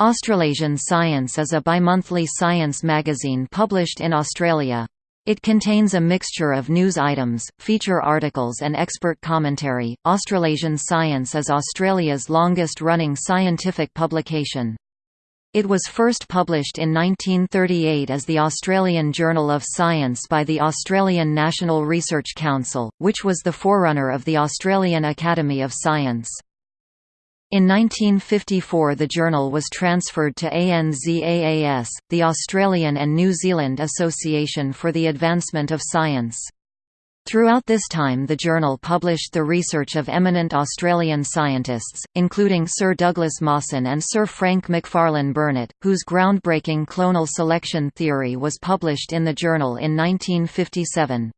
Australasian Science is a bimonthly science magazine published in Australia. It contains a mixture of news items, feature articles, and expert commentary. Australasian Science is Australia's longest running scientific publication. It was first published in 1938 as the Australian Journal of Science by the Australian National Research Council, which was the forerunner of the Australian Academy of Science. In 1954 the journal was transferred to ANZAAS, the Australian and New Zealand Association for the Advancement of Science. Throughout this time the journal published the research of eminent Australian scientists, including Sir Douglas Mawson and Sir Frank Macfarlane Burnet, whose groundbreaking clonal selection theory was published in the journal in 1957.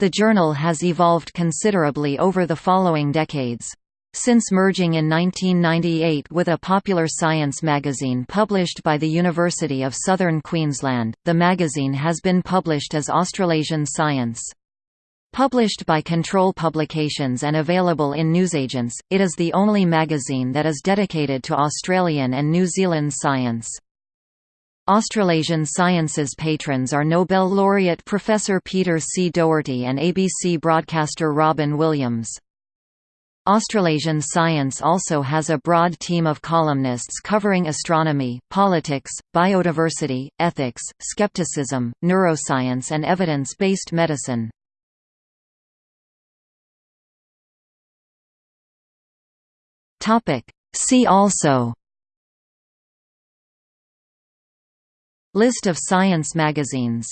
The journal has evolved considerably over the following decades. Since merging in 1998 with a popular science magazine published by the University of Southern Queensland, the magazine has been published as Australasian Science. Published by Control Publications and available in newsagents, it is the only magazine that is dedicated to Australian and New Zealand science. Australasian Sciences patrons are Nobel laureate Professor Peter C. Doherty and ABC broadcaster Robin Williams. Australasian Science also has a broad team of columnists covering astronomy, politics, biodiversity, ethics, skepticism, neuroscience and evidence-based medicine. See also List of science magazines